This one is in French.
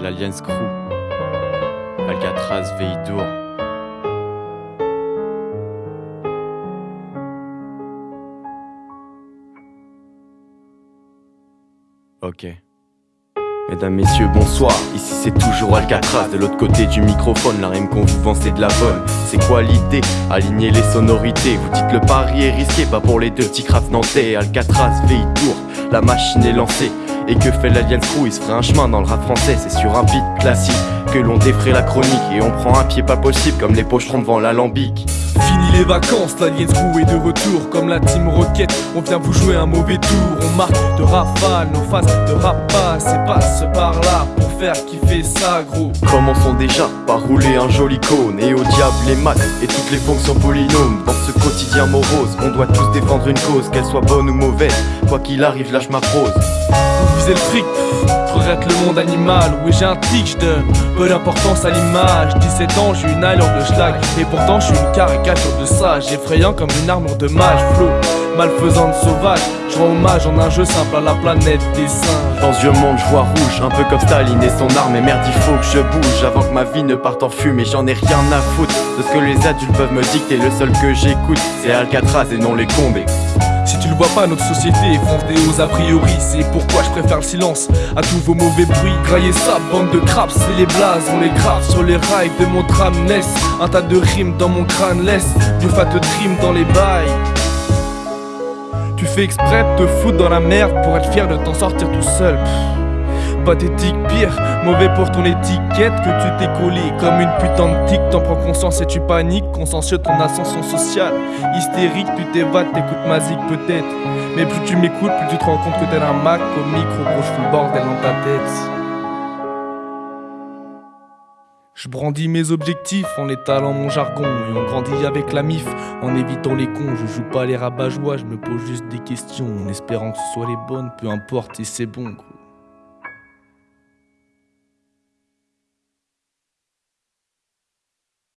l'Alliance Crew. Alcatraz Veidour. Ok. Mesdames, messieurs, bonsoir. Ici c'est toujours Alcatraz. De l'autre côté du microphone, la rime qu'on vous c'est de la bonne. C'est quoi l'idée? Aligner les sonorités. Vous dites le pari est risqué, pas pour les deux petits crafts nantais. Alcatraz, Veidour, la machine est lancée. Et que fait l'Alien Crew Il se ferait un chemin dans le rap français, c'est sur un beat classique que l'on défrait la chronique et on prend un pied pas possible comme les pocherons devant l'alambic. Fini les vacances, l'Alien Crew est de retour comme la team Rocket. On vient vous jouer un mauvais tour, on marque de rafale, nos faces de rapace et passe par là pour faire kiffer ça gros. Commençons déjà par rouler un joli cône et au diable les maths et toutes les fonctions polynômes. Dans ce quotidien morose, on doit tous défendre une cause, qu'elle soit bonne ou mauvaise. Quoi qu'il arrive, lâche ma prose le fric, regrette le monde animal. Oui, j'ai un tic, je peu d'importance à l'image. 17 ans, j'ai une allure de schlag. Et pourtant, je suis une caricature de sage. Effrayant comme une armure de mage. Flow, malfaisante sauvage. Je rends hommage en un jeu simple à la planète des singes. Dans ce vieux monde, je vois rouge, un peu comme Staline et son arme. Et merde, il faut que je bouge avant que ma vie ne parte en fumée. J'en ai rien à foutre de ce que les adultes peuvent me dicter. Le seul que j'écoute, c'est Alcatraz et non les condés. Tu le vois pas, notre société est fondée aux a priori. C'est pourquoi je préfère le silence à tous vos mauvais bruits. Grailler ça, bande de craps, c'est les blazes. On les grave sur les rails de mon tram laisse un tas de rimes dans mon crâne laisse du fat dream dans les bails. Tu fais exprès de te foutre dans la merde pour être fier de t'en sortir tout seul pathétique, pire, mauvais pour ton étiquette que tu t'es collé comme une putain de tic. T'en prends conscience et tu paniques, consciencieux ton ascension sociale. Hystérique, tu t'évades, t'écoutes ma peut-être. Mais plus tu m'écoutes, plus tu te rends compte que t'es un Mac au micro, gros, je le bordel dans ta tête. Je brandis mes objectifs en étalant mon jargon et on grandit avec la mif en évitant les cons. Je joue pas les rabat-joie, je me pose juste des questions en espérant que ce soit les bonnes, peu importe et c'est bon.